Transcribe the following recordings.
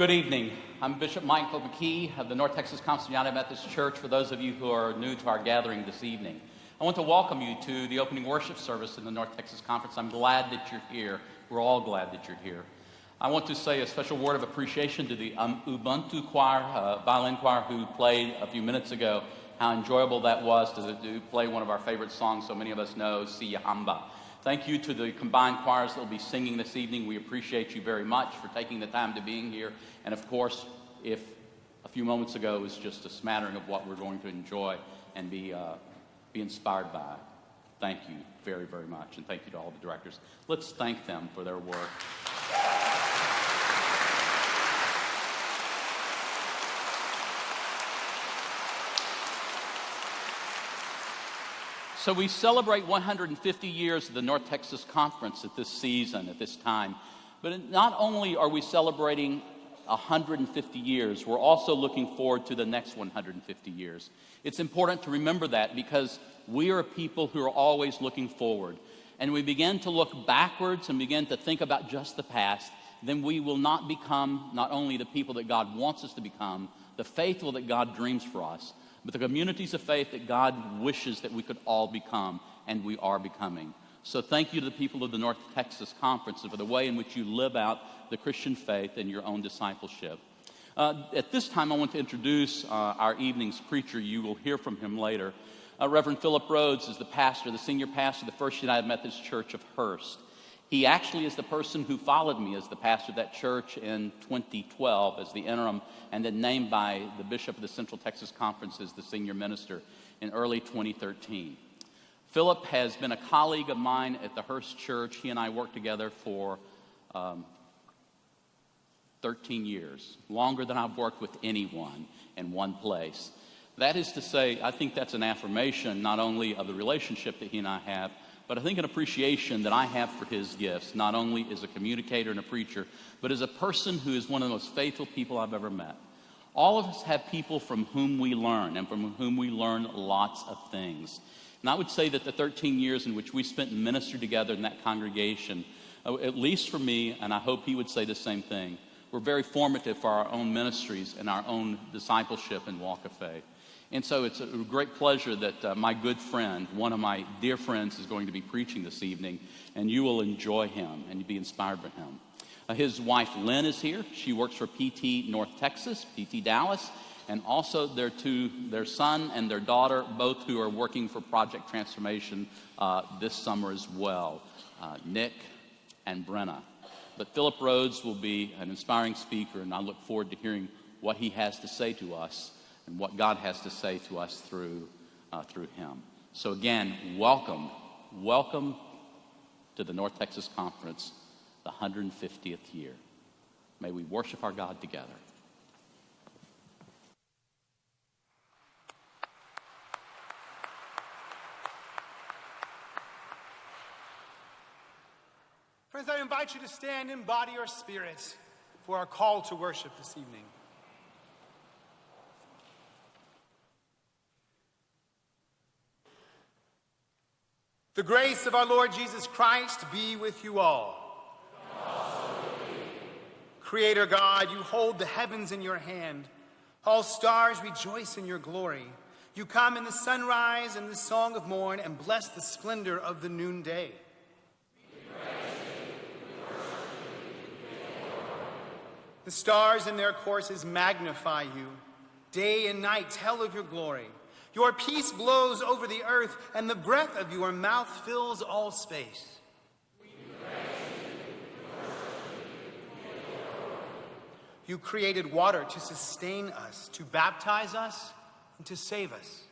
Good evening. I'm Bishop Michael McKee of the North Texas United Methodist Church. For those of you who are new to our gathering this evening, I want to welcome you to the opening worship service in the North Texas Conference. I'm glad that you're here. We're all glad that you're here. I want to say a special word of appreciation to the um, Ubuntu choir, uh, violin choir, who played a few minutes ago. How enjoyable that was to, to play one of our favorite songs, so many of us know, Siyahamba. Thank you to the combined choirs that will be singing this evening. We appreciate you very much for taking the time to being here. And of course, if a few moments ago was just a smattering of what we're going to enjoy and be, uh, be inspired by, thank you very, very much. And thank you to all the directors. Let's thank them for their work. So we celebrate 150 years of the North Texas Conference at this season, at this time. But not only are we celebrating 150 years, we're also looking forward to the next 150 years. It's important to remember that because we are people who are always looking forward. And we begin to look backwards and begin to think about just the past, then we will not become not only the people that God wants us to become, the faithful that God dreams for us, but the communities of faith that God wishes that we could all become, and we are becoming. So thank you to the people of the North Texas Conference for the way in which you live out the Christian faith and your own discipleship. Uh, at this time, I want to introduce uh, our evening's preacher. You will hear from him later. Uh, Reverend Philip Rhodes is the pastor, the senior pastor of the First United Methodist Church of Hurst. He actually is the person who followed me as the pastor of that church in 2012 as the interim and then named by the bishop of the Central Texas Conference as the senior minister in early 2013. Philip has been a colleague of mine at the Hurst Church. He and I worked together for um, 13 years, longer than I've worked with anyone in one place. That is to say, I think that's an affirmation not only of the relationship that he and I have, but I think an appreciation that I have for his gifts, not only as a communicator and a preacher, but as a person who is one of the most faithful people I've ever met. All of us have people from whom we learn and from whom we learn lots of things. And I would say that the 13 years in which we spent and together in that congregation, uh, at least for me, and I hope he would say the same thing, were very formative for our own ministries and our own discipleship and walk of faith. And so it's a great pleasure that uh, my good friend, one of my dear friends, is going to be preaching this evening, and you will enjoy him and be inspired by him. Uh, his wife, Lynn, is here. She works for PT North Texas, PT Dallas, and also their two, their son and their daughter, both who are working for Project Transformation uh, this summer as well, uh, Nick and Brenna. But Philip Rhodes will be an inspiring speaker, and I look forward to hearing what he has to say to us and what God has to say to us through, uh, through him. So, again, welcome, welcome to the North Texas Conference, the 150th year. May we worship our God together. Friends, I invite you to stand in body or spirit for our call to worship this evening. The grace of our Lord Jesus Christ be with you all. Creator God, you hold the heavens in your hand. All stars rejoice in your glory. You come in the sunrise and the song of morn and bless the splendor of the noonday. The stars in their courses magnify you. Day and night tell of your glory. Your peace blows over the earth, and the breath of your mouth fills all space. You created water to sustain us, to baptize us, and to save us.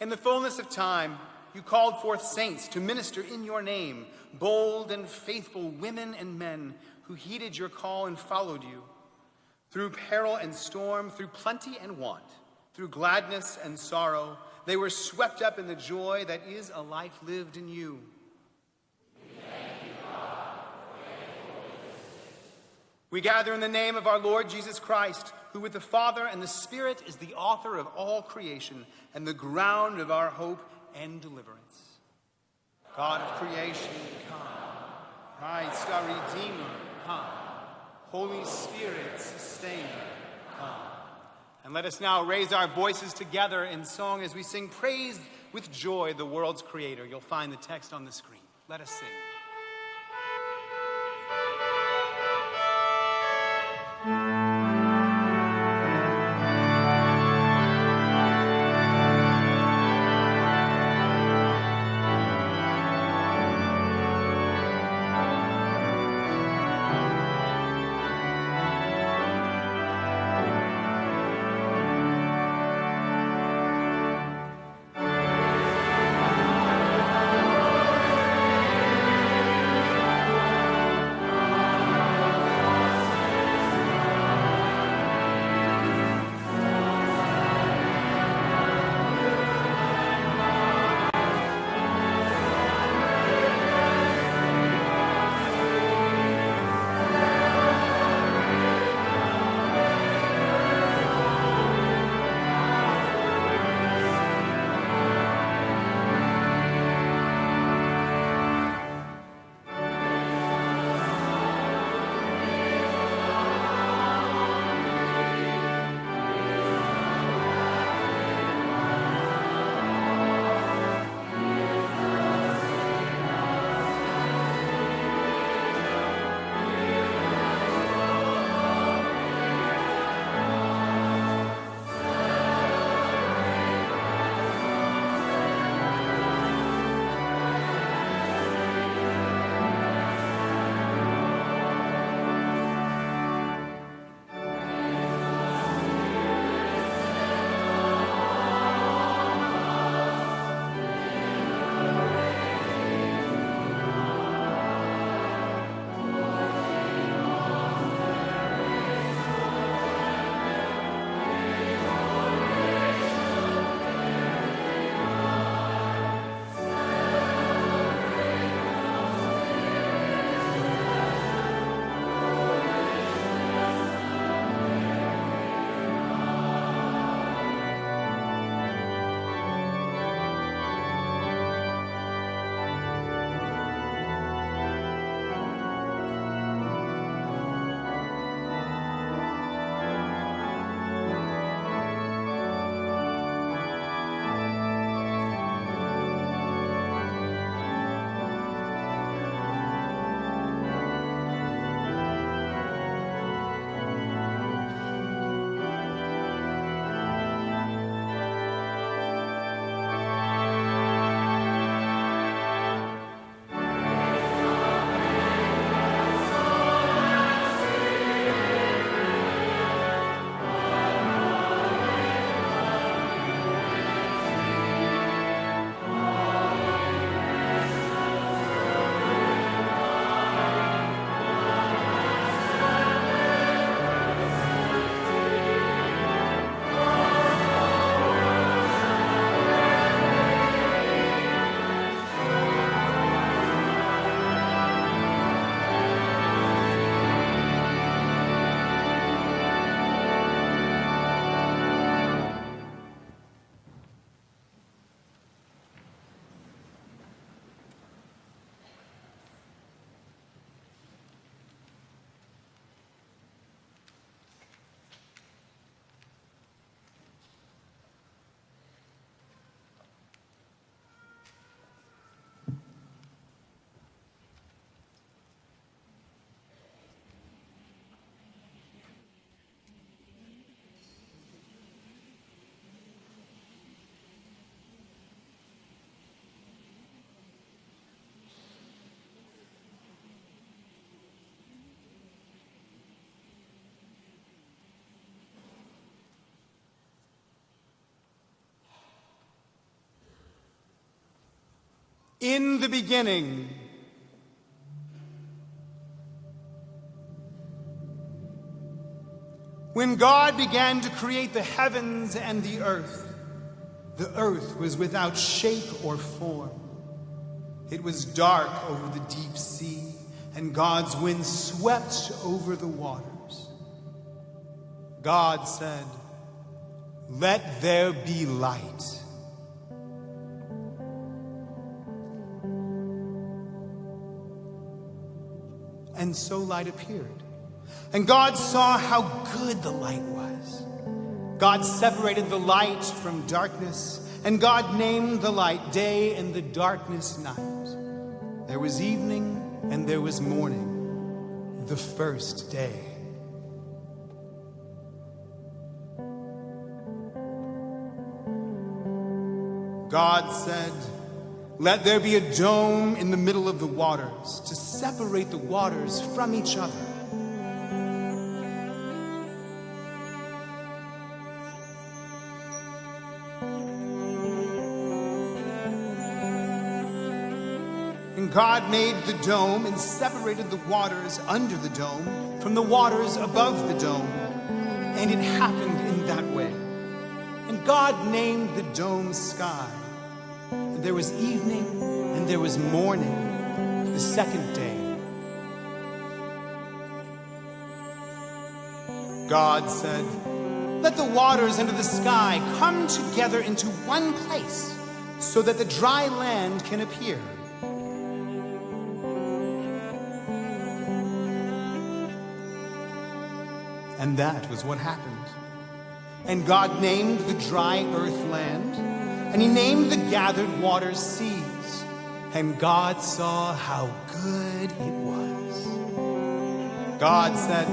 In the fullness of time, you called forth saints to minister in your name, bold and faithful women and men who heeded your call and followed you. Through peril and storm, through plenty and want, through gladness and sorrow, they were swept up in the joy that is a life lived in you. We gather in the name of our Lord Jesus Christ, who with the Father and the Spirit is the author of all creation and the ground of our hope and deliverance. God of creation, come. Christ our Redeemer, come. Holy Spirit, sustain, come. And let us now raise our voices together in song as we sing Praise with Joy, the world's Creator. You'll find the text on the screen. Let us sing. In the beginning, when God began to create the heavens and the earth, the earth was without shape or form. It was dark over the deep sea, and God's wind swept over the waters. God said, Let there be light. And so light appeared. And God saw how good the light was. God separated the light from darkness, and God named the light day and the darkness night. There was evening and there was morning, the first day. God said, Let there be a dome in the middle of the waters to separate the waters from each other. And God made the dome and separated the waters under the dome from the waters above the dome. And it happened in that way. And God named the dome sky. There was evening and there was morning, the second day. God said, Let the waters under the sky come together into one place so that the dry land can appear. And that was what happened. And God named the dry earth land, and he named the gathered waters seas. And God saw how good it was. God said,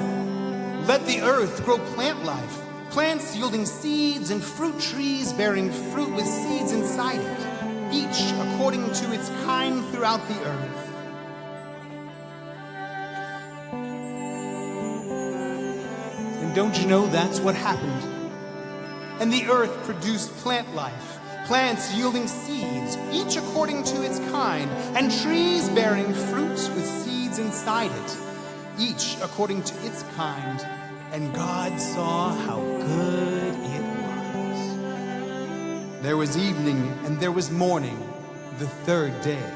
Let the earth grow plant life, plants yielding seeds and fruit trees bearing fruit with seeds inside it, each according to its kind throughout the earth. And don't you know that's what happened? And the earth produced plant life, plants yielding seeds, each according to its kind, and trees bearing fruits with seeds inside it, each according to its kind. And God saw how good it was. There was evening and there was morning, the third day.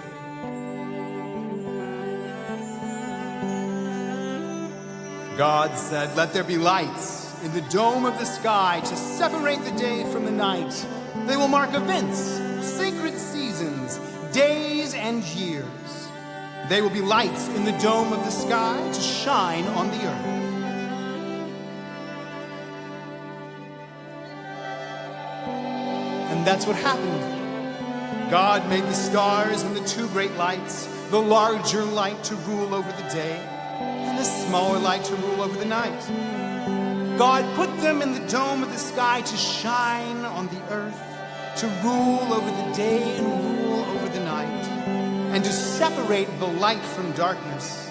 God said, Let there be lights in the dome of the sky to separate the day from the night. They will mark events, sacred seasons, days, and years. They will be lights in the dome of the sky to shine on the earth. And that's what happened. God made the stars and the two great lights, the larger light to rule over the day, and the smaller light to rule over the night. God put them in the dome of the sky to shine on the to rule over the day and rule over the night, and to separate the light from darkness.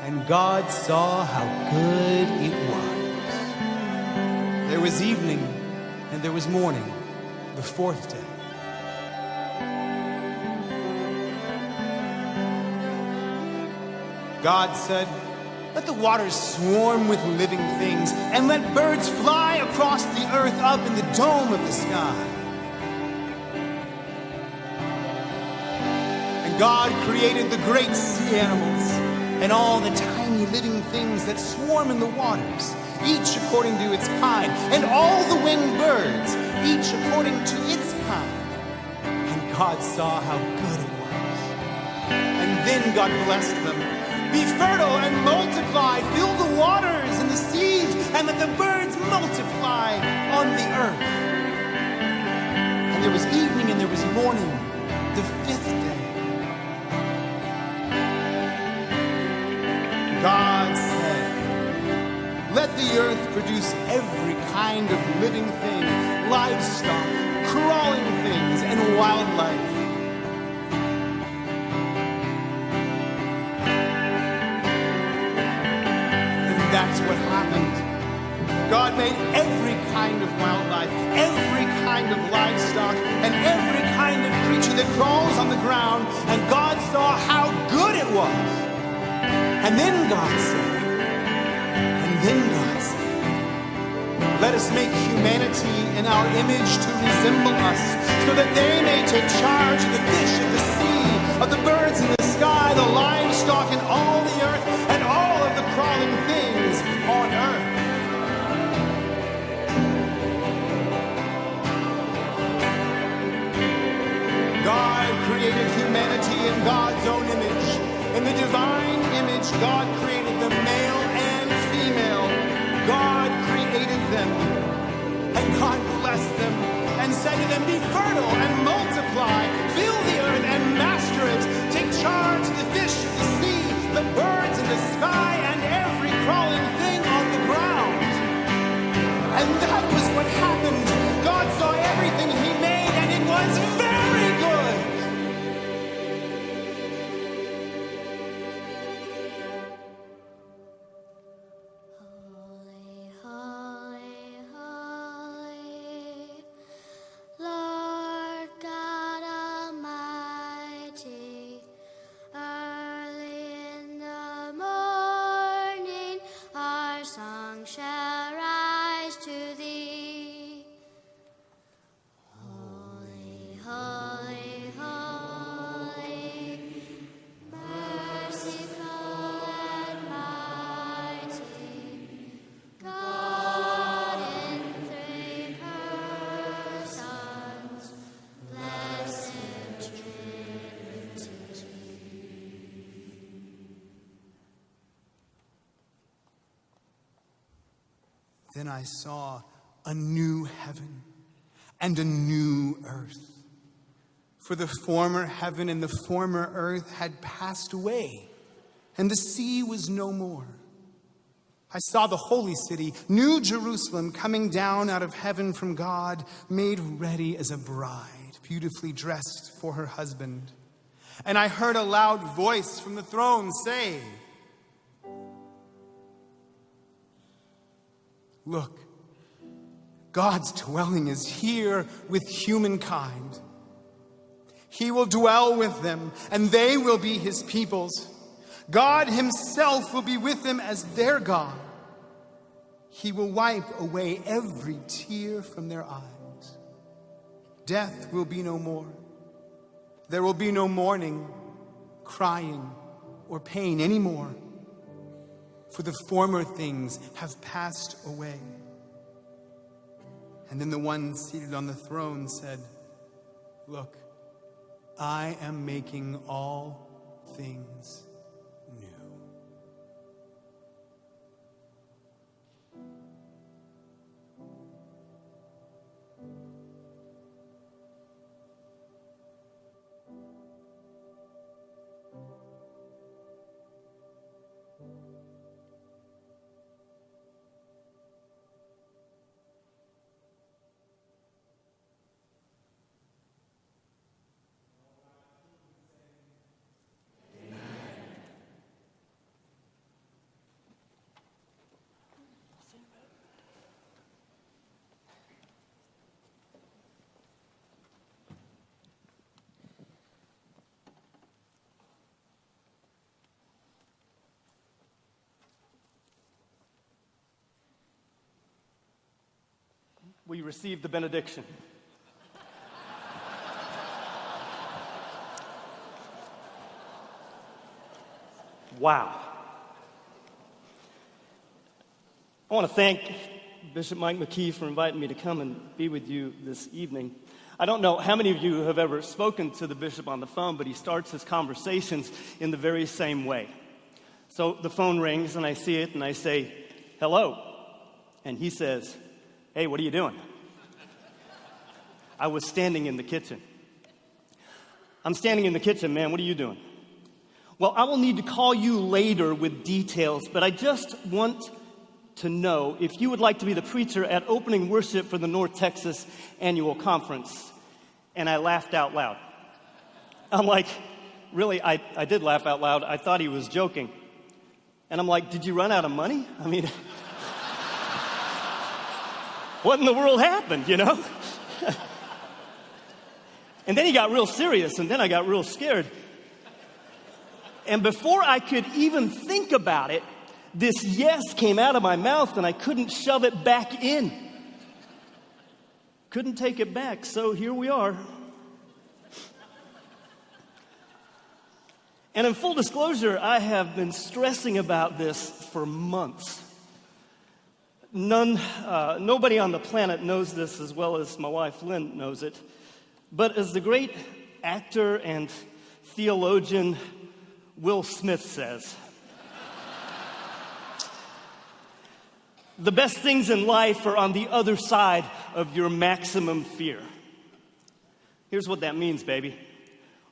And God saw how good it was. There was evening and there was morning, the fourth day. God said, Let the waters swarm with living things, and let birds fly across the earth up in the dome of the sky. God created the great sea animals and all the tiny living things that swarm in the waters, each according to its kind, and all the winged birds, each according to its kind. And God saw how good it was. And then God blessed them. Be fertile and multiply, fill the waters and the seas, and let the birds multiply on the earth. And there was evening and there was morning, the fifth day. The earth produce every kind of living thing, livestock, crawling things, and wildlife. And that's what happened. God made every kind of wildlife, every kind of livestock, and every kind of creature that crawls on the ground, and God saw how good it was. And then God said, and then God let us make humanity in our image to resemble us, so that they may take charge of the fish of the sea, of the birds in the sky, the livestock, and all the earth, and all of the crawling things on earth. God created humanity in God's own image. In the divine image, God created the male and female. God blessed them and said to them, Be fertile and multiply, fill Then I saw a new heaven and a new earth. For the former heaven and the former earth had passed away, and the sea was no more. I saw the holy city, New Jerusalem, coming down out of heaven from God, made ready as a bride, beautifully dressed for her husband. And I heard a loud voice from the throne say, Look, God's dwelling is here with humankind. He will dwell with them, and they will be his peoples. God himself will be with them as their God. He will wipe away every tear from their eyes. Death will be no more. There will be no mourning, crying, or pain anymore for the former things have passed away. And then the one seated on the throne said, Look, I am making all things we receive the benediction. Wow. I want to thank Bishop Mike McKee for inviting me to come and be with you this evening. I don't know how many of you have ever spoken to the bishop on the phone, but he starts his conversations in the very same way. So the phone rings and I see it and I say, hello. And he says, Hey, what are you doing? I was standing in the kitchen. I'm standing in the kitchen, man. What are you doing? Well, I will need to call you later with details, but I just want to know if you would like to be the preacher at opening worship for the North Texas annual conference. And I laughed out loud. I'm like, really? I, I did laugh out loud. I thought he was joking. And I'm like, did you run out of money? I mean, what in the world happened, you know? and then he got real serious, and then I got real scared. And before I could even think about it, this yes came out of my mouth, and I couldn't shove it back in. Couldn't take it back, so here we are. And in full disclosure, I have been stressing about this for months. None, uh, nobody on the planet knows this as well as my wife Lynn knows it. But as the great actor and theologian Will Smith says, The best things in life are on the other side of your maximum fear. Here's what that means, baby.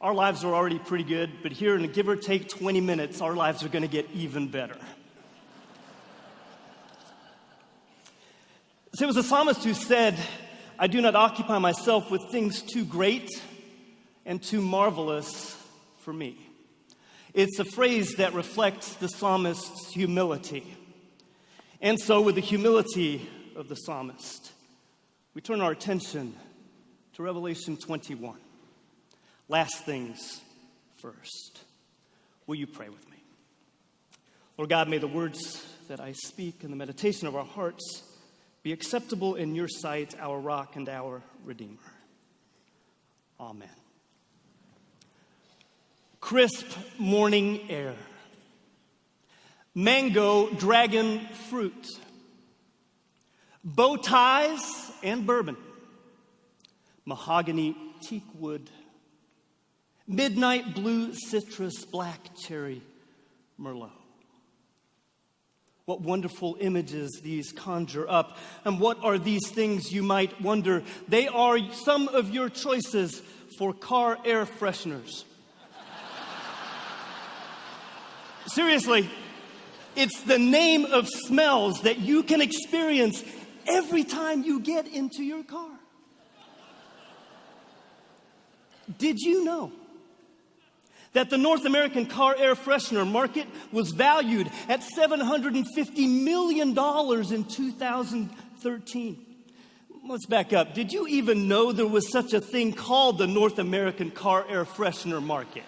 Our lives are already pretty good, but here in a give or take 20 minutes, our lives are going to get even better. So it was a psalmist who said, I do not occupy myself with things too great and too marvelous for me. It's a phrase that reflects the psalmist's humility. And so, with the humility of the psalmist, we turn our attention to Revelation 21. Last things first. Will you pray with me? Lord God, may the words that I speak and the meditation of our hearts be acceptable in your sight, our rock and our redeemer. Amen. Crisp morning air, mango dragon fruit, bow ties and bourbon, mahogany teak wood, midnight blue citrus, black cherry merlot. What wonderful images these conjure up. And what are these things, you might wonder? They are some of your choices for car air fresheners. Seriously, it's the name of smells that you can experience every time you get into your car. Did you know that the North American car air freshener market was valued at $750 million in 2013. Let's back up. Did you even know there was such a thing called the North American car air freshener market?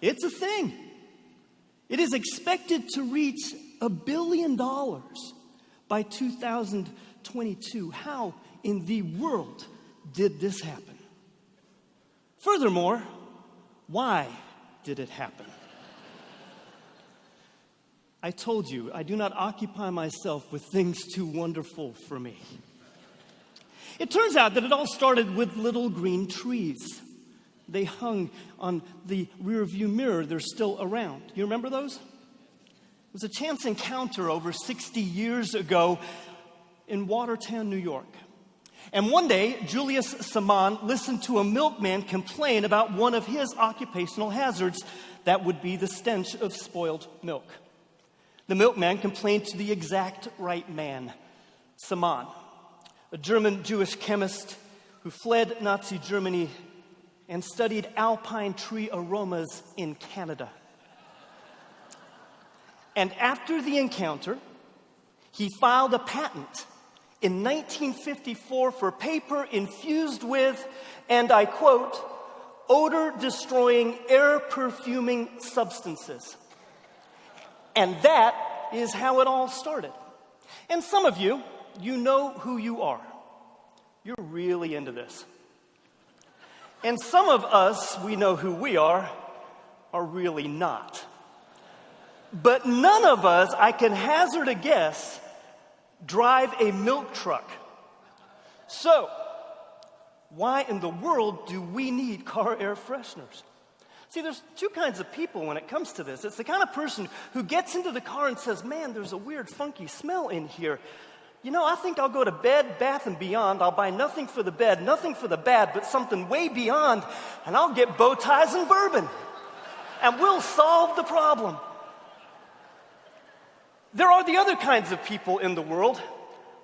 It's a thing. It is expected to reach a billion dollars by 2022. How in the world did this happen? Furthermore, why did it happen? I told you, I do not occupy myself with things too wonderful for me. It turns out that it all started with little green trees. They hung on the rearview mirror, they're still around. You remember those? It was a chance encounter over 60 years ago in Watertown, New York. And one day, Julius Sämann listened to a milkman complain about one of his occupational hazards that would be the stench of spoiled milk. The milkman complained to the exact right man, Sämann, a German Jewish chemist who fled Nazi Germany and studied alpine tree aromas in Canada. And after the encounter, he filed a patent in 1954 for paper infused with, and I quote, odor destroying, air perfuming substances. And that is how it all started. And some of you, you know who you are. You're really into this. And some of us, we know who we are, are really not. But none of us, I can hazard a guess, drive a milk truck. So, why in the world do we need car air fresheners? See, there's two kinds of people when it comes to this. It's the kind of person who gets into the car and says, Man, there's a weird, funky smell in here. You know, I think I'll go to Bed, Bath, and Beyond. I'll buy nothing for the bed, nothing for the bad, but something way beyond, and I'll get bow ties and bourbon. And we'll solve the problem. There are the other kinds of people in the world,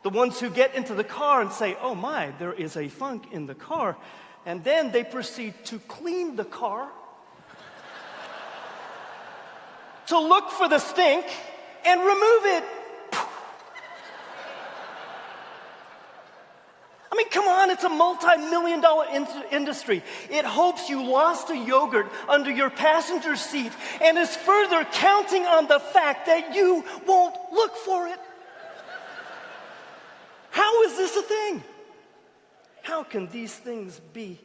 the ones who get into the car and say, Oh my, there is a funk in the car. And then they proceed to clean the car, to look for the stink, and remove it. I mean, come on, it's a multi million dollar in- industry. It hopes you lost a yogurt under your passenger seat and is further counting on the fact that you won't look for it. How is this a thing? How can these things be?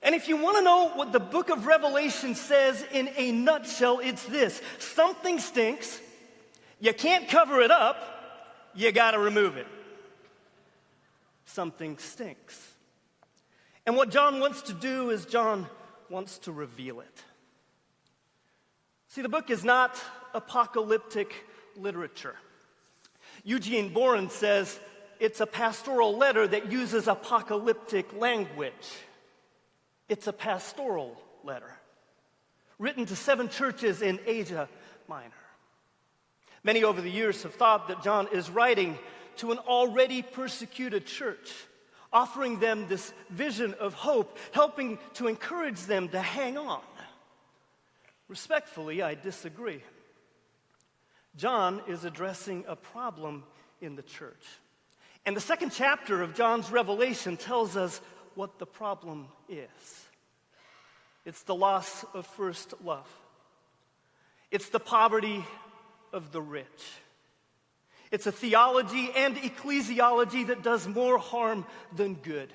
And if you want to know what the book of Revelation says in a nutshell, it's this something stinks, you can't cover it up, you got to remove it something stinks. And what John wants to do is, John wants to reveal it. See, the book is not apocalyptic literature. Eugene Boring says it's a pastoral letter that uses apocalyptic language. It's a pastoral letter written to seven churches in Asia Minor. Many over the years have thought that John is writing to an already persecuted church, offering them this vision of hope, helping to encourage them to hang on. Respectfully, I disagree. John is addressing a problem in the church. And the second chapter of John's Revelation tells us what the problem is it's the loss of first love, it's the poverty of the rich. It's a theology and ecclesiology that does more harm than good.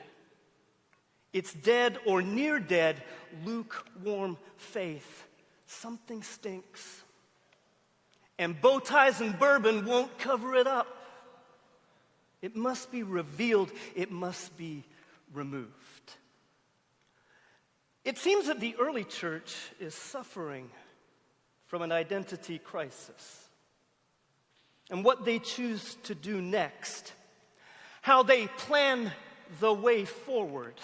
It's dead or near dead, lukewarm faith. Something stinks. And bow ties and bourbon won't cover it up. It must be revealed, it must be removed. It seems that the early church is suffering from an identity crisis. And what they choose to do next, how they plan the way forward,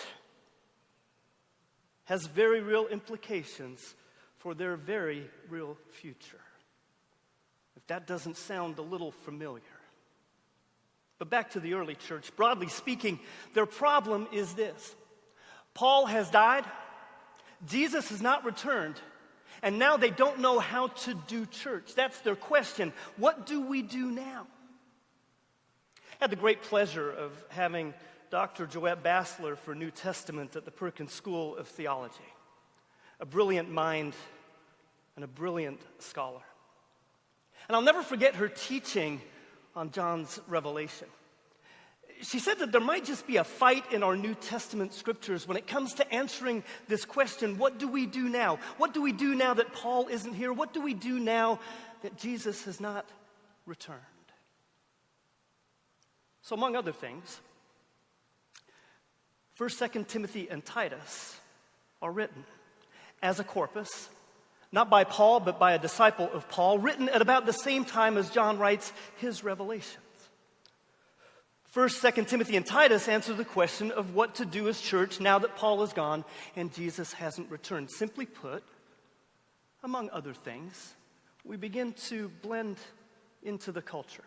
has very real implications for their very real future. If that doesn't sound a little familiar. But back to the early church. Broadly speaking, their problem is this Paul has died, Jesus has not returned, and now they don't know how to do church. That's their question. What do we do now? I had the great pleasure of having Dr. Jouette Bassler for New Testament at the Perkins School of Theology, a brilliant mind and a brilliant scholar. And I'll never forget her teaching on John's revelation. She said that there might just be a fight in our New Testament scriptures when it comes to answering this question what do we do now? What do we do now that Paul isn't here? What do we do now that Jesus has not returned? So, among other things, 1st, 2nd Timothy, and Titus are written as a corpus not by Paul, but by a disciple of Paul, written at about the same time as John writes his revelations. First, Second Timothy, and Titus answer the question of what to do as church now that Paul is gone and Jesus hasn't returned. Simply put, among other things, we begin to blend into the culture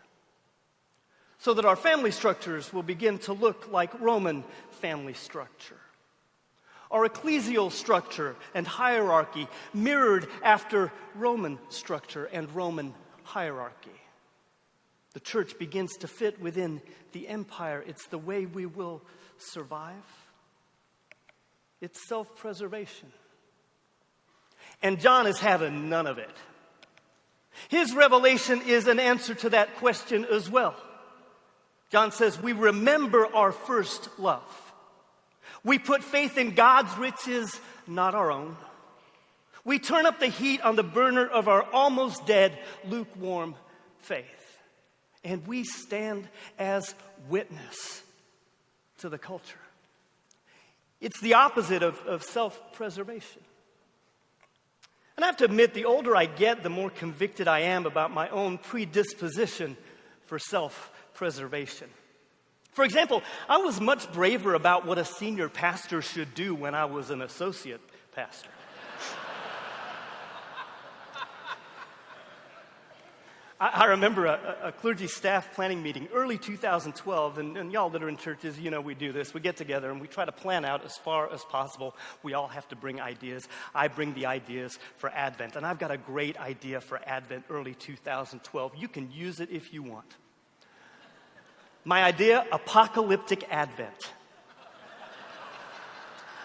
so that our family structures will begin to look like Roman family structure our ecclesial structure and hierarchy mirrored after Roman structure and Roman hierarchy. The church begins to fit within the empire. It's the way we will survive. It's self preservation. And John is having none of it. His revelation is an answer to that question as well. John says, We remember our first love. We put faith in God's riches, not our own. We turn up the heat on the burner of our almost dead, lukewarm faith. And we stand as witness to the culture. It's the opposite of, of self preservation. And I have to admit, the older I get, the more convicted I am about my own predisposition for self preservation. For example, I was much braver about what a senior pastor should do when I was an associate pastor. I, remember a, a, clergy staff planning meeting early 2012, and, and, y'all that are in churches, you know we do this. We get together and we try to plan out as far as possible. We all have to bring ideas. I bring the ideas for Advent, and I've got a great idea for Advent early 2012. You can use it if you want. My idea apocalyptic advent.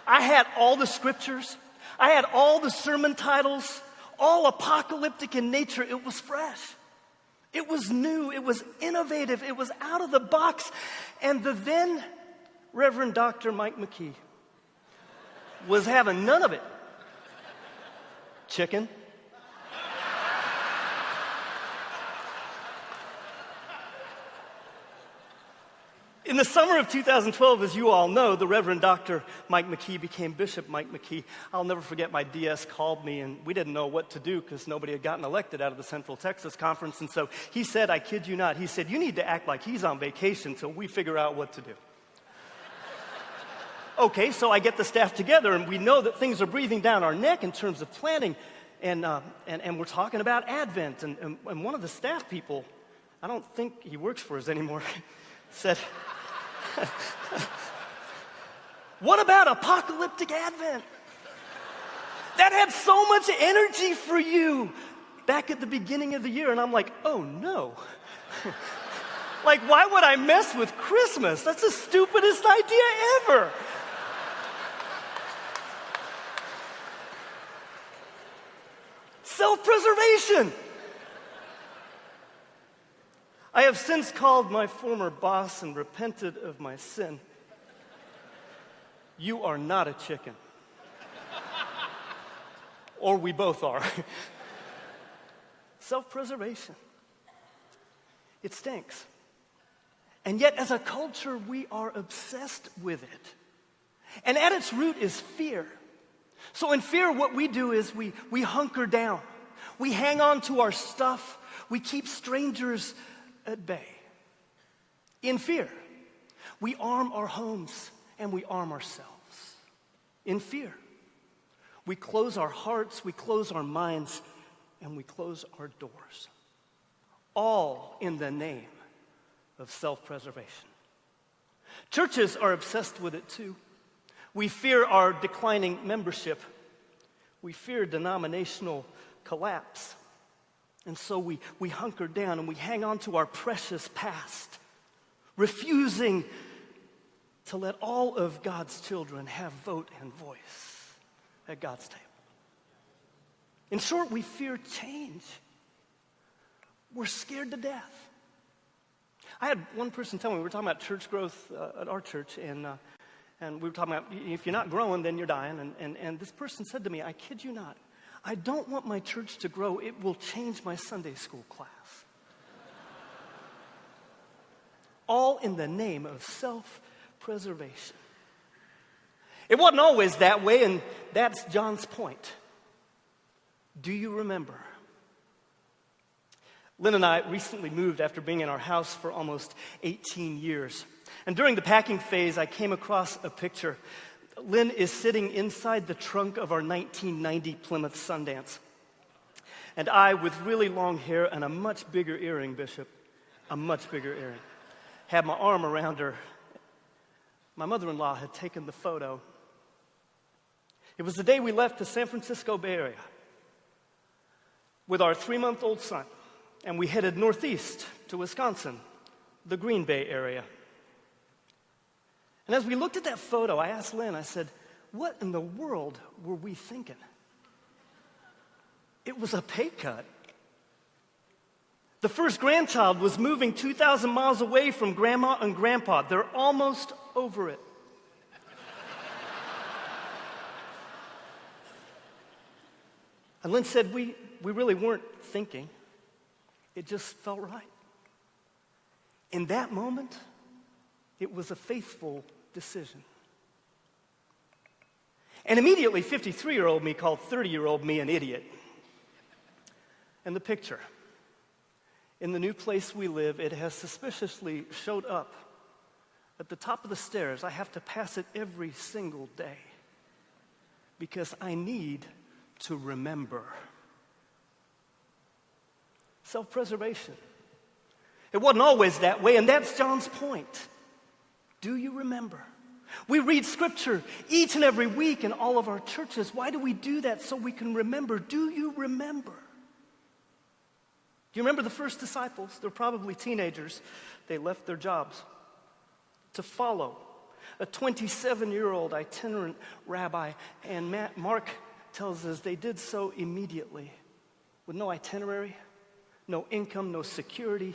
I had all the scriptures, I had all the sermon titles, all apocalyptic in nature. It was fresh. It was new, it was innovative, it was out of the box. And the then Reverend Dr. Mike McKee was having none of it. Chicken, In the summer of 2012, as you all know, the Reverend Dr. Mike McKee became Bishop Mike McKee. I'll never forget my DS called me, and we didn't know what to do because nobody had gotten elected out of the Central Texas Conference. And so he said, I kid you not, he said, You need to act like he's on vacation until we figure out what to do. okay, so I get the staff together, and we know that things are breathing down our neck in terms of planning. And, uh, and, and we're talking about Advent. And, and, and one of the staff people, I don't think he works for us anymore, said, what about apocalyptic advent? That had so much energy for you back at the beginning of the year. And I'm like, oh no. like, why would I mess with Christmas? That's the stupidest idea ever. Self preservation. I have since called my former boss and repented of my sin. You are not a chicken. or we both are. Self preservation. It stinks. And yet, as a culture, we are obsessed with it. And at its root is fear. So, in fear, what we do is we, we hunker down, we hang on to our stuff, we keep strangers at bay. In fear, we arm our homes and we arm ourselves. In fear, we close our hearts, we close our minds, and we close our doors. All in the name of self preservation. Churches are obsessed with it too. We fear our declining membership. We fear denominational collapse. And so we, we hunker down and we hang on to our precious past, refusing to let all of God's children have vote and voice at God's table. In short, we fear change. We're scared to death. I had one person tell me, we were talking about church growth uh, at our church, and, uh, and we were talking about if you're not growing, then you're dying. And, and, and this person said to me, I kid you not, I don't want my church to grow. It will change my Sunday school class. All in the name of self preservation. It wasn't always that way, and that's John's point. Do you remember? Lynn and I recently moved after being in our house for almost 18 years. And during the packing phase, I came across a picture Lynn is sitting inside the trunk of our 1990 Plymouth Sundance. And I, with really long hair and a much bigger earring, Bishop, a much bigger earring, had my arm around her. My mother in law had taken the photo. It was the day we left the San Francisco Bay Area with our three month old son, and we headed northeast to Wisconsin, the Green Bay area. And as we looked at that photo, I asked Lynn, I said, What in the world were we thinking? It was a pay cut. The first grandchild was moving 2,000 miles away from grandma and grandpa. They're almost over it. and Lynn said, we, we really weren't thinking, it just felt right. In that moment, it was a faithful decision. And immediately, 53 year old me called 30 year old me an idiot. And the picture in the new place we live, it has suspiciously showed up at the top of the stairs. I have to pass it every single day because I need to remember. Self preservation. It wasn't always that way, and that's John's point. Do you remember? We read scripture each and every week in all of our churches. Why do we do that? So we can remember. Do you remember? Do you remember the first disciples? They're probably teenagers. They left their jobs to follow a 27 year old itinerant rabbi. And Matt, Mark tells us they did so immediately with no itinerary, no income, no security,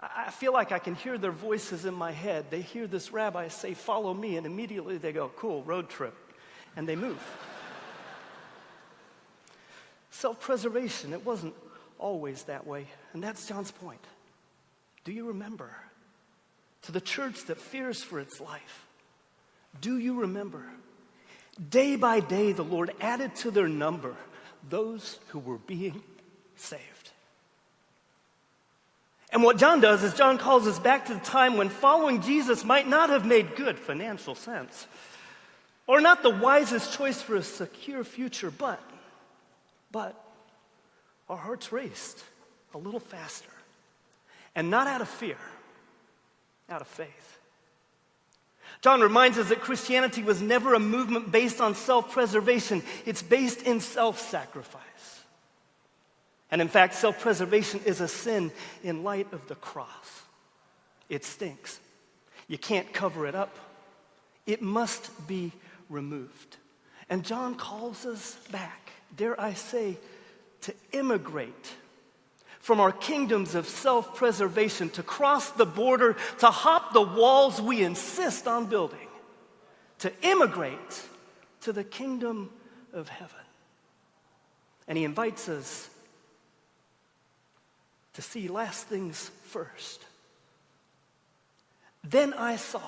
I feel like I can hear their voices in my head. They hear this rabbi say, Follow me, and immediately they go, Cool, road trip. And they move. Self preservation, it wasn't always that way. And that's John's point. Do you remember? to the church that fears for its life, do you remember? Day by day, the Lord added to their number those who were being saved. And what John does is John calls us back to the time when following Jesus might not have made good financial sense or not the wisest choice for a secure future, but, but our hearts raced a little faster. And not out of fear, out of faith. John reminds us that Christianity was never a movement based on self preservation, it's based in self sacrifice. And in fact, self preservation is a sin in light of the cross. It stinks. You can't cover it up, it must be removed. And John calls us back, dare I say, to immigrate from our kingdoms of self preservation, to cross the border, to hop the walls we insist on building, to immigrate to the kingdom of heaven. And he invites us to see last things first. Then I saw.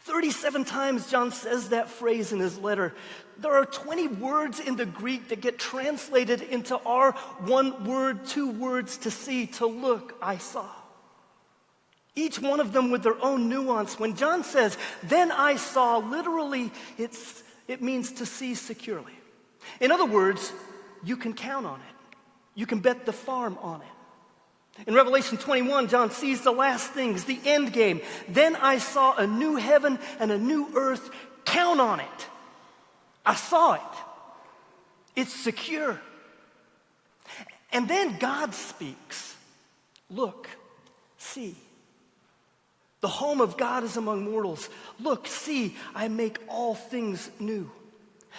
37 times John says that phrase in his letter. There are 20 words in the Greek that get translated into our one word, two words to see, to look, I saw. Each one of them with their own nuance. When John says, then I saw, literally, it's, it means to see securely. In other words, you can count on it, you can bet the farm on it. In Revelation 21, John sees the last things, the end game. Then I saw a new heaven and a new earth. Count on it. I saw it. It's secure. And then God speaks Look, see. The home of God is among mortals. Look, see, I make all things new.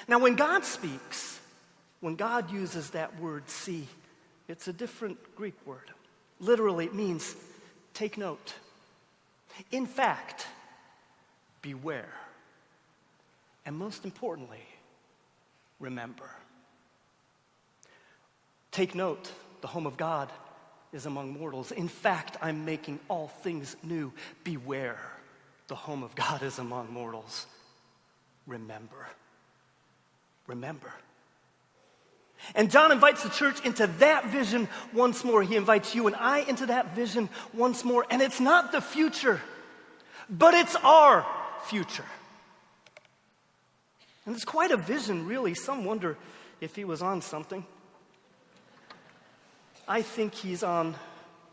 Now, when God speaks, when God uses that word see, it's a different Greek word. Literally, it means take note. In fact, beware. And most importantly, remember. Take note, the home of God is among mortals. In fact, I'm making all things new. Beware, the home of God is among mortals. Remember. Remember. And John invites the church into that vision once more. He invites you and I into that vision once more. And it's not the future, but it's our future. And it's quite a vision, really. Some wonder if he was on something. I think he's on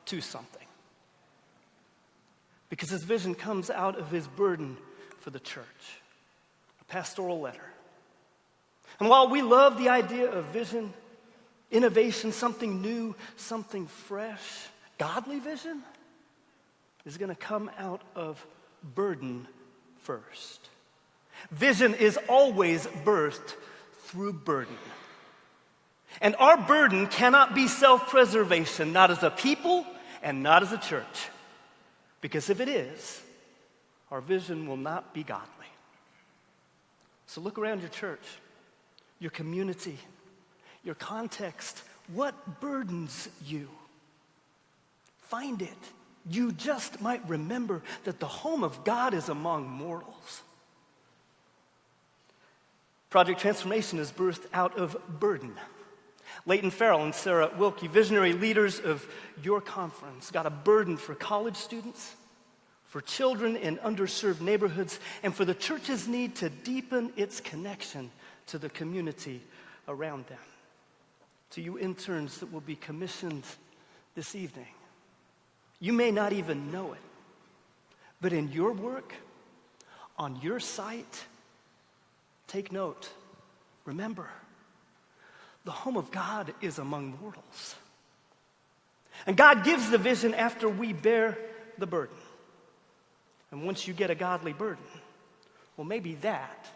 to something. Because his vision comes out of his burden for the church a pastoral letter and while we love the idea of vision, innovation, something new, something fresh, godly vision is going to come out of burden first. Vision is always birthed through burden. And our burden cannot be self preservation, not as a people and not as a church. Because if it is, our vision will not be godly. So look around your church your community, your context. What burdens you? Find it. You just might remember that the home of God is among mortals. Project Transformation is birthed out of burden. Leighton Farrell and Sarah Wilkie, visionary leaders of your conference, got a burden for college students, for children in underserved neighborhoods, and for the church's need to deepen its connection to the community around them. To you interns that will be commissioned this evening, you may not even know it, but in your work, on your site, take note. Remember, the home of God is among mortals. And God gives the vision after we bear the burden. And once you get a godly burden, well, maybe that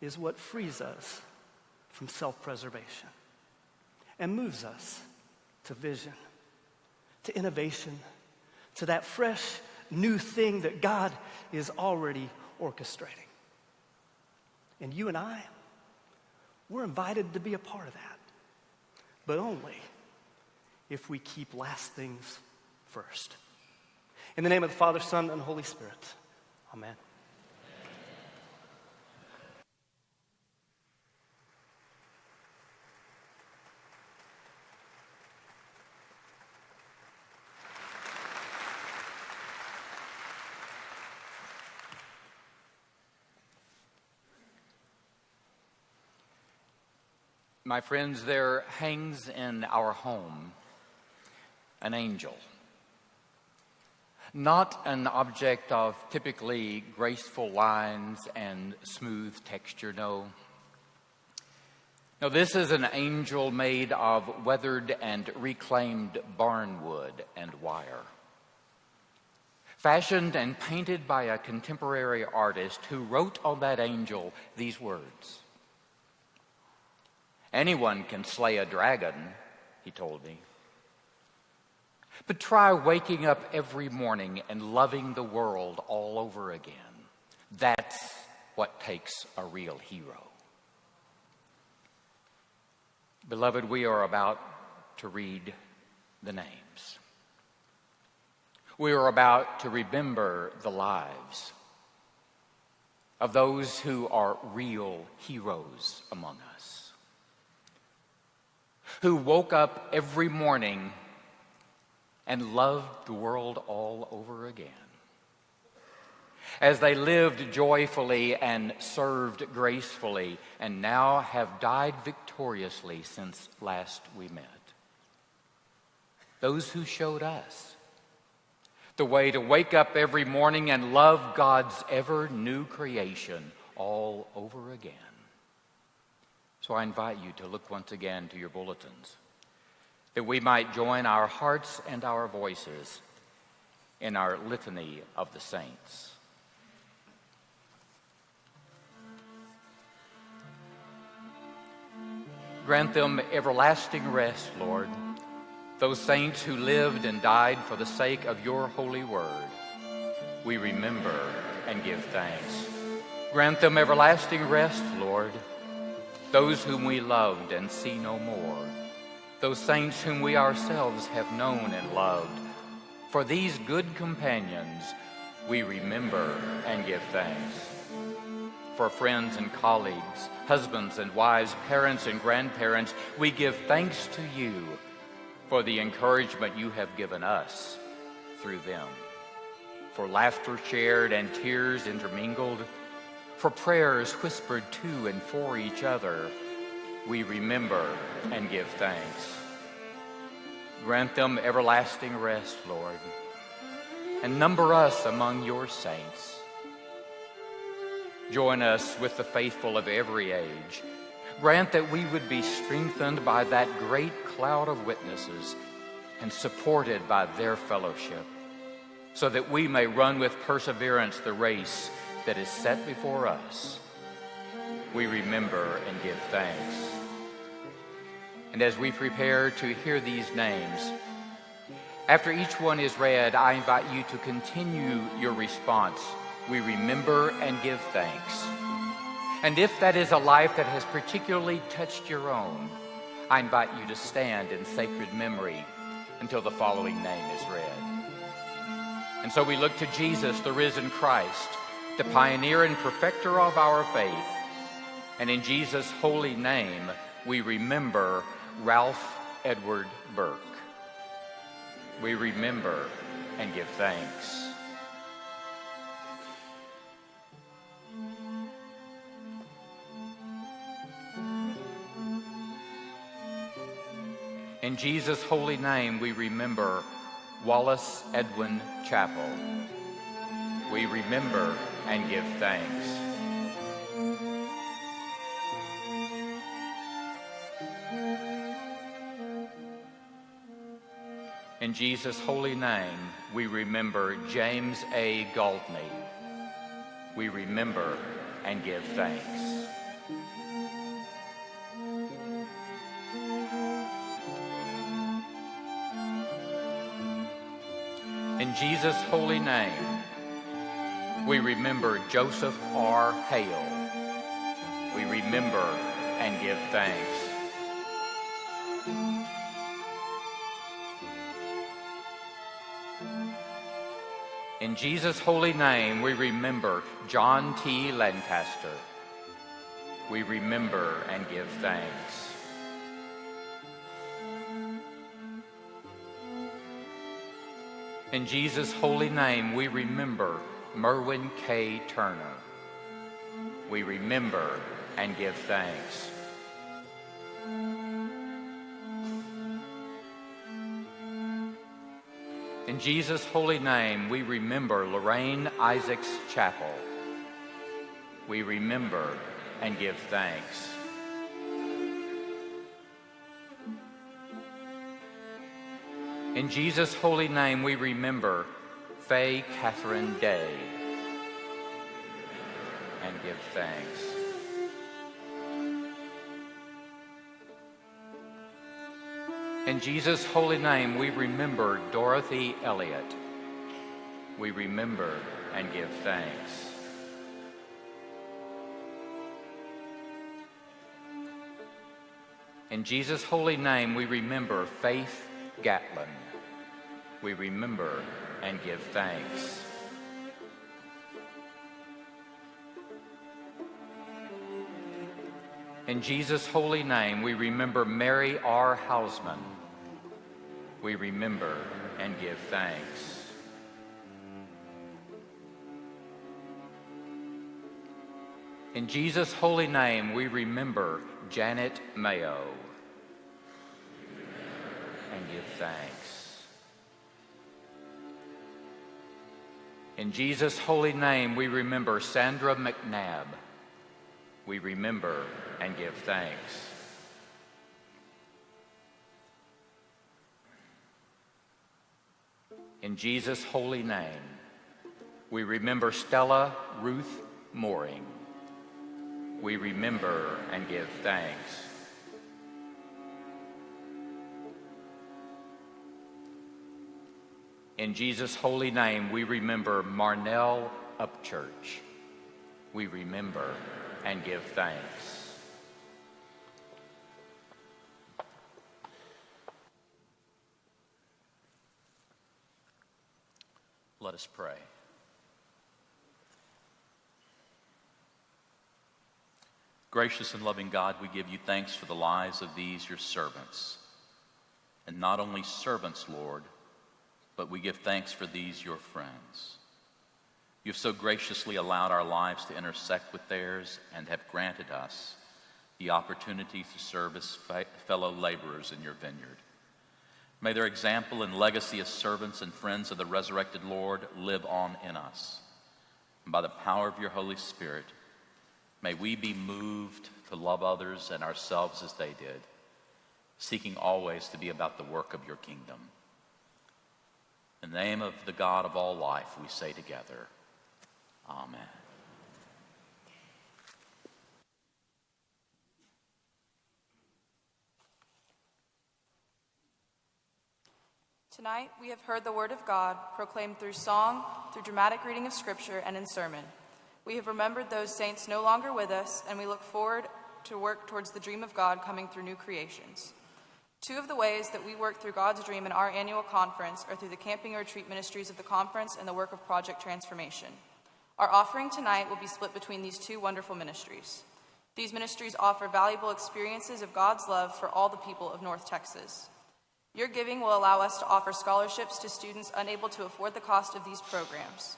is what frees us from self preservation and moves us to vision, to innovation, to that fresh new thing that God is already orchestrating. And you and I, we're invited to be a part of that, but only if we keep last things first. In the name of the Father, Son, and Holy Spirit. Amen. My friends, there hangs in our home an angel. Not an object of typically graceful lines and smooth texture, no. No, this is an angel made of weathered and reclaimed barnwood and wire. Fashioned and painted by a contemporary artist who wrote on that angel these words Anyone can slay a dragon, he told me. But try waking up every morning and loving the world all over again. That's what takes a real hero. Beloved, we are about to read the names. We are about to remember the lives of those who are real heroes among us who woke up every morning and loved the world all over again. As they lived joyfully and served gracefully, and now have died victoriously since last we met. Those who showed us the way to wake up every morning and love God's ever new creation all over again. So I invite you to look once again to your bulletins that we might join our hearts and our voices in our litany of the saints. Grant them everlasting rest, Lord, those saints who lived and died for the sake of your holy word. We remember and give thanks. Grant them everlasting rest, Lord those whom we loved and see no more, those saints whom we ourselves have known and loved. For these good companions, we remember and give thanks. For friends and colleagues, husbands and wives, parents and grandparents, we give thanks to you for the encouragement you have given us through them. For laughter shared and tears intermingled, for prayers whispered to and for each other, we remember and give thanks. Grant them everlasting rest, Lord, and number us among your saints. Join us with the faithful of every age. Grant that we would be strengthened by that great cloud of witnesses and supported by their fellowship, so that we may run with perseverance the race that is set before us, we remember and give thanks. And as we prepare to hear these names, after each one is read, I invite you to continue your response. We remember and give thanks. And if that is a life that has particularly touched your own, I invite you to stand in sacred memory until the following name is read. And so we look to Jesus, the risen Christ, the pioneer and perfecter of our faith. And in Jesus' holy name, we remember Ralph Edward Burke. We remember and give thanks. In Jesus' holy name, we remember Wallace Edwin Chapel. We remember and give thanks. In Jesus' holy name, we remember James A. Galtney. We remember and give thanks. In Jesus' holy name, we remember Joseph R. Hale. We remember and give thanks. In Jesus' holy name, we remember John T. Lancaster. We remember and give thanks. In Jesus' holy name, we remember Merwin K. Turner. We remember and give thanks. In Jesus' holy name, we remember Lorraine Isaacs Chapel. We remember and give thanks. In Jesus' holy name, we remember Faye Catherine Day and give thanks. In Jesus' holy name, we remember Dorothy Elliott. We remember and give thanks. In Jesus' holy name, we remember Faith Gatlin. We remember and give thanks. In Jesus' holy name, we remember Mary R. Hausman. We remember and give thanks. In Jesus' holy name, we remember Janet Mayo and give thanks. In Jesus' holy name, we remember Sandra McNabb. We remember and give thanks. In Jesus' holy name, we remember Stella Ruth Mooring. We remember and give thanks. In Jesus' holy name, we remember Marnell Upchurch. We remember and give thanks. Let us pray. Gracious and loving God, we give you thanks for the lives of these your servants. And not only servants, Lord, but we give thanks for these your friends. You've so graciously allowed our lives to intersect with theirs and have granted us the opportunity to serve as fellow laborers in your vineyard. May their example and legacy as servants and friends of the resurrected Lord live on in us. And by the power of your Holy Spirit, may we be moved to love others and ourselves as they did, seeking always to be about the work of your kingdom. In the name of the God of all life, we say together, Amen. Tonight, we have heard the Word of God proclaimed through song, through dramatic reading of Scripture, and in sermon. We have remembered those saints no longer with us, and we look forward to work towards the dream of God coming through new creations. Two of the ways that we work through God's dream in our annual conference are through the camping retreat ministries of the conference and the work of Project Transformation. Our offering tonight will be split between these two wonderful ministries. These ministries offer valuable experiences of God's love for all the people of North Texas. Your giving will allow us to offer scholarships to students unable to afford the cost of these programs.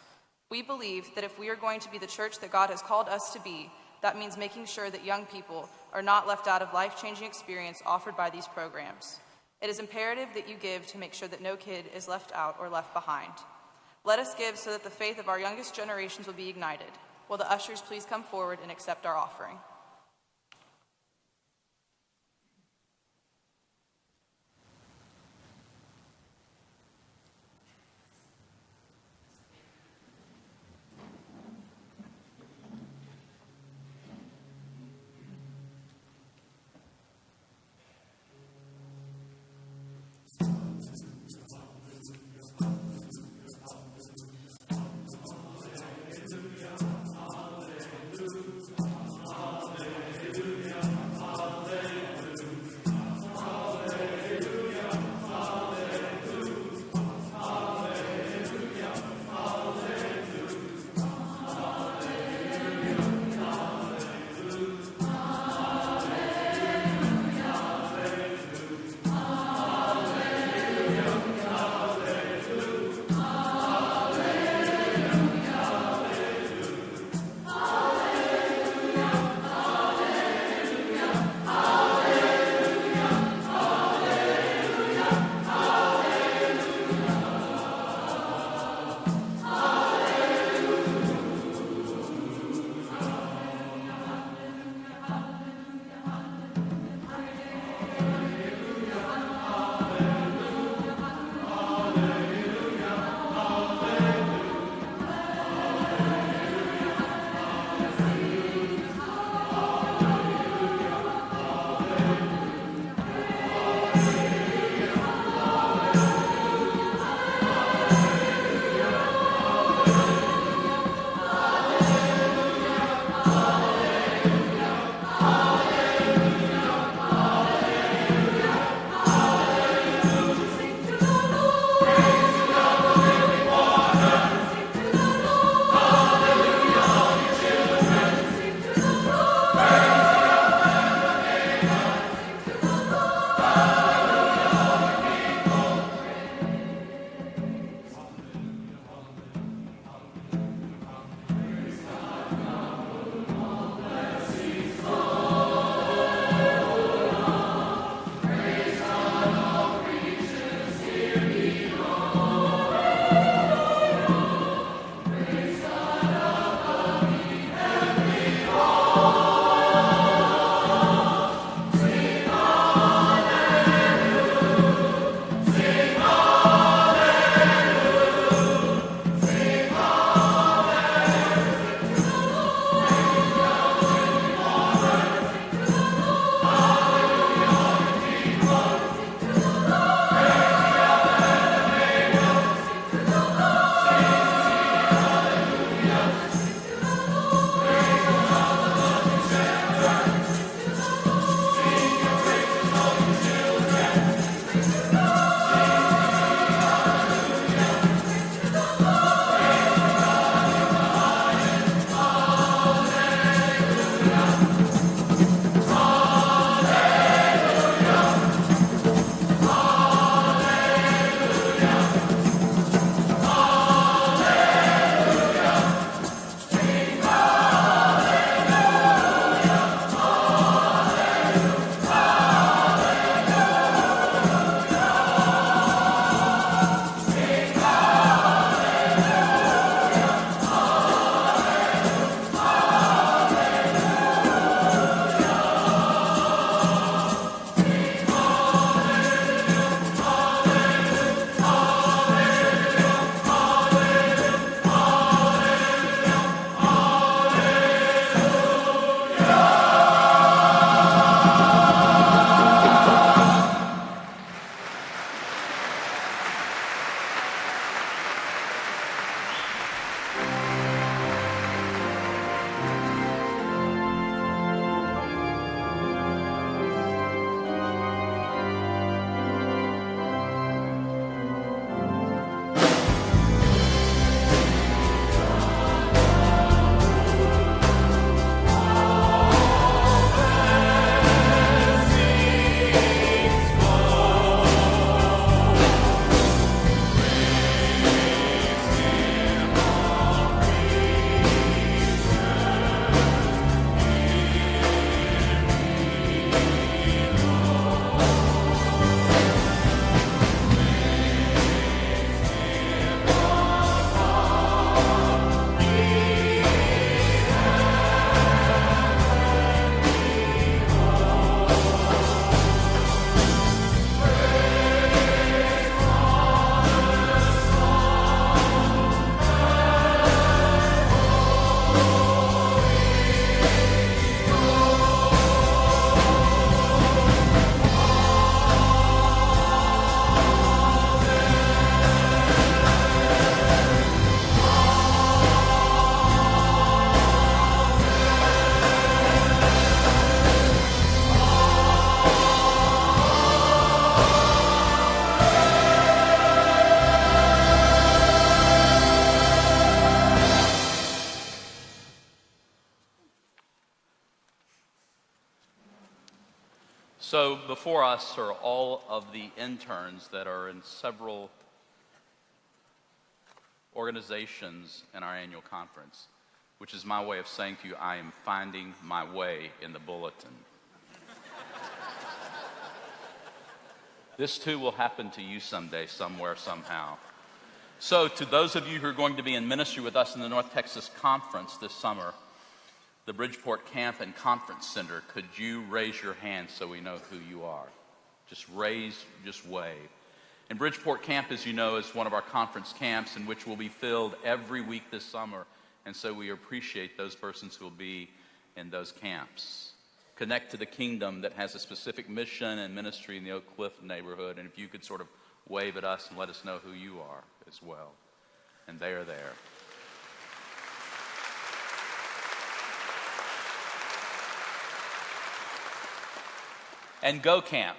We believe that if we are going to be the church that God has called us to be, that means making sure that young people are not left out of life changing experience offered by these programs. It is imperative that you give to make sure that no kid is left out or left behind. Let us give so that the faith of our youngest generations will be ignited. Will the ushers please come forward and accept our offering? Before us are all of the interns that are in several organizations in our annual conference, which is my way of saying to you, I am finding my way in the bulletin. this too will happen to you someday, somewhere, somehow. So, to those of you who are going to be in ministry with us in the North Texas Conference this summer, the Bridgeport Camp and Conference Center, could you raise your hand so we know who you are? Just raise, just wave. And Bridgeport Camp, as you know, is one of our conference camps in which will be filled every week this summer. And so we appreciate those persons who will be in those camps. Connect to the kingdom that has a specific mission and ministry in the Oak Cliff neighborhood. And if you could sort of wave at us and let us know who you are as well. And they are there. And Go Camp.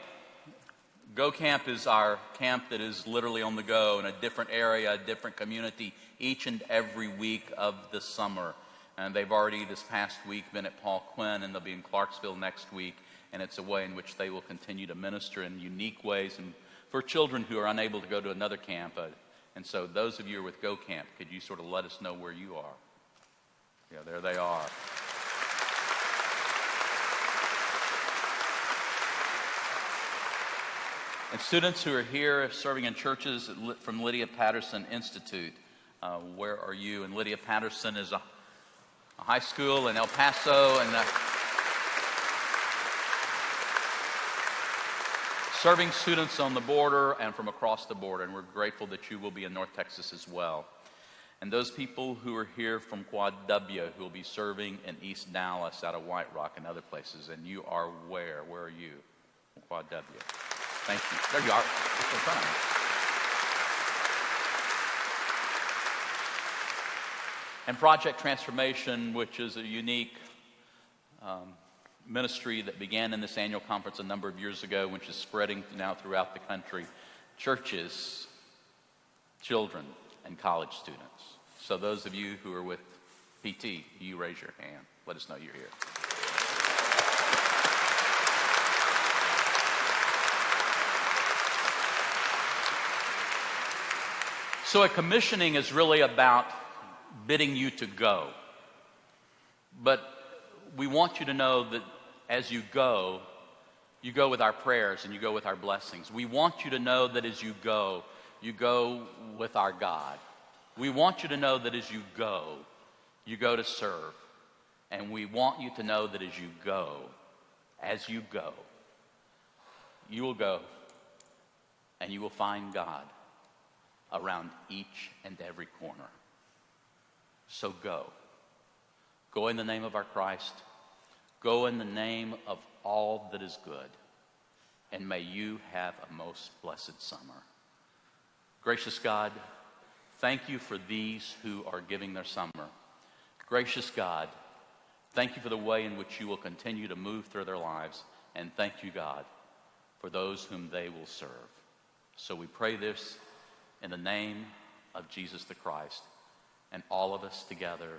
Go Camp is our camp that is literally on the go in a different area, a different community, each and every week of the summer. And they've already this past week been at Paul Quinn, and they'll be in Clarksville next week. And it's a way in which they will continue to minister in unique ways and for children who are unable to go to another camp. Uh, and so, those of you who are with Go Camp, could you sort of let us know where you are? Yeah, there they are. And students who are here serving in churches from Lydia Patterson Institute, uh, where are you? And Lydia Patterson is a, a high school in El Paso and uh, serving students on the border and from across the border. And we're grateful that you will be in North Texas as well. And those people who are here from Quad W who will be serving in East Dallas out of White Rock and other places. And you are where? Where are you? Quad W. Thank you. There you are. And Project Transformation, which is a unique um, ministry that began in this annual conference a number of years ago, which is spreading now throughout the country. Churches, children, and college students. So, those of you who are with PT, you raise your hand. Let us know you're here. So, a commissioning is really about bidding you to go. But we want you to know that as you go, you go with our prayers and you go with our blessings. We want you to know that as you go, you go with our God. We want you to know that as you go, you go to serve. And we want you to know that as you go, as you go, you will go and you will find God around each and every corner. So go. Go in the name of our Christ. Go in the name of all that is good. And may you have a most blessed summer. Gracious God, thank you for these who are giving their summer. Gracious God, thank you for the way in which you will continue to move through their lives. And thank you, God, for those whom they will serve. So we pray this in the name of Jesus the Christ. And all of us together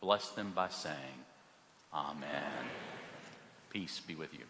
bless them by saying, Amen. Peace be with you.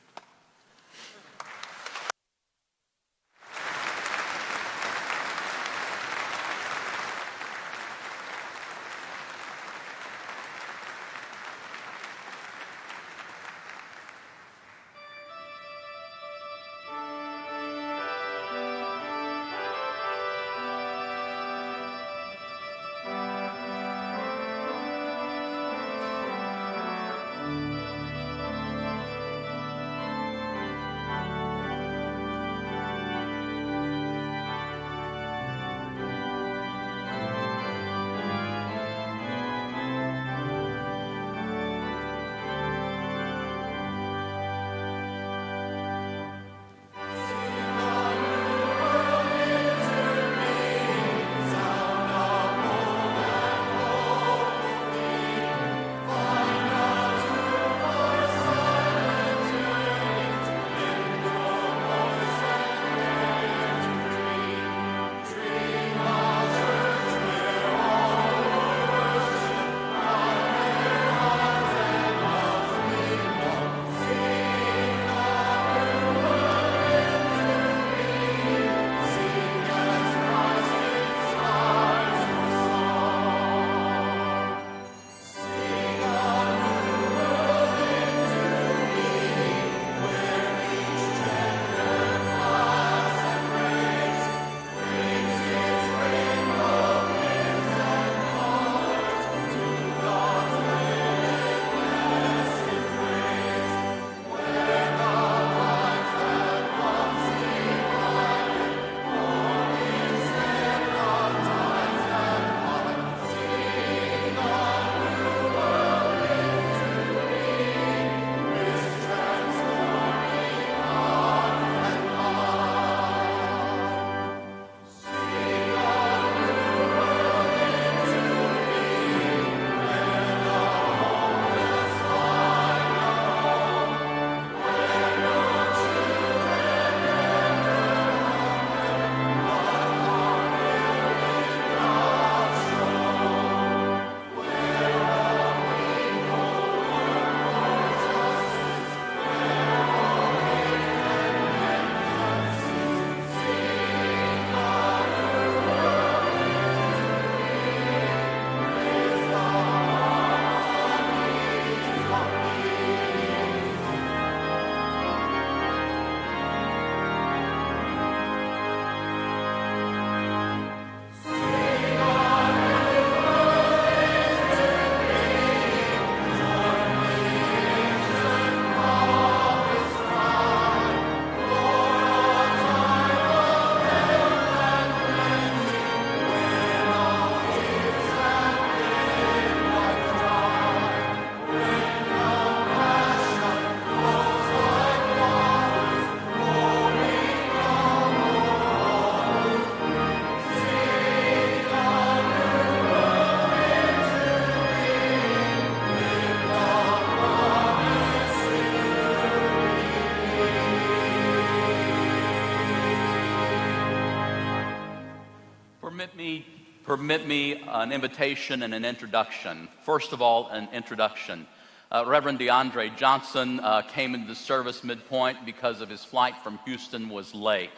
Permit me an invitation and an introduction. First of all, an introduction. Uh, Reverend DeAndre Johnson uh, came into the service midpoint because of his flight from Houston was late.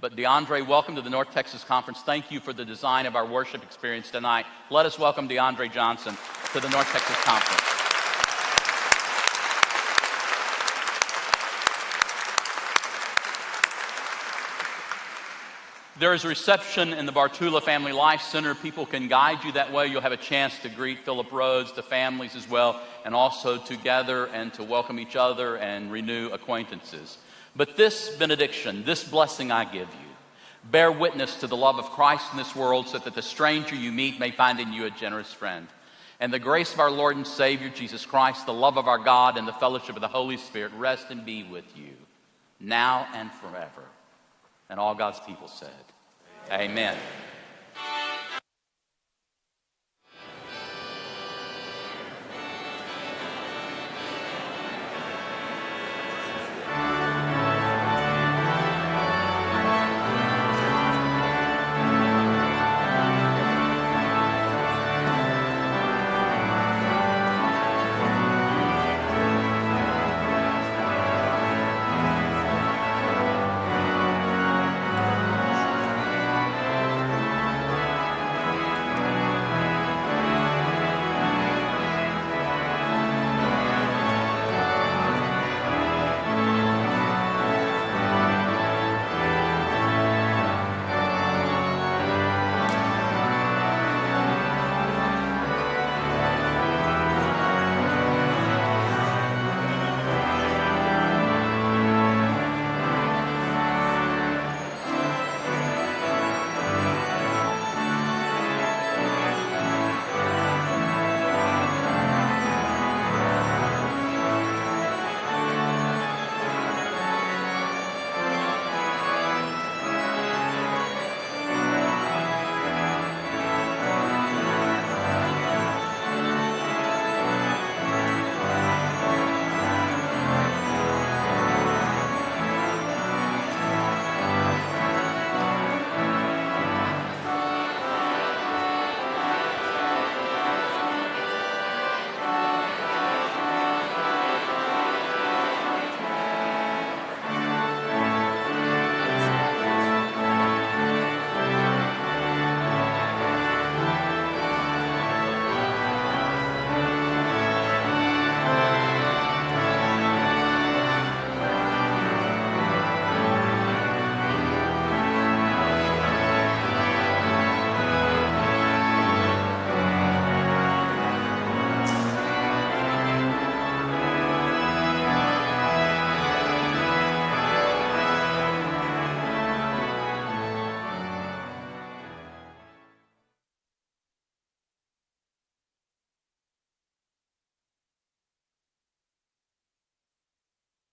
But DeAndre, welcome to the North Texas Conference. Thank you for the design of our worship experience tonight. Let us welcome DeAndre Johnson to the North Texas Conference. There is a reception in the Bartula Family Life Center. People can guide you that way. You'll have a chance to greet Philip Rhodes, the families as well, and also to gather and to welcome each other and renew acquaintances. But this benediction, this blessing I give you, bear witness to the love of Christ in this world so that the stranger you meet may find in you a generous friend. And the grace of our Lord and Savior Jesus Christ, the love of our God, and the fellowship of the Holy Spirit rest and be with you now and forever. And all God's people said, Amen. Amen.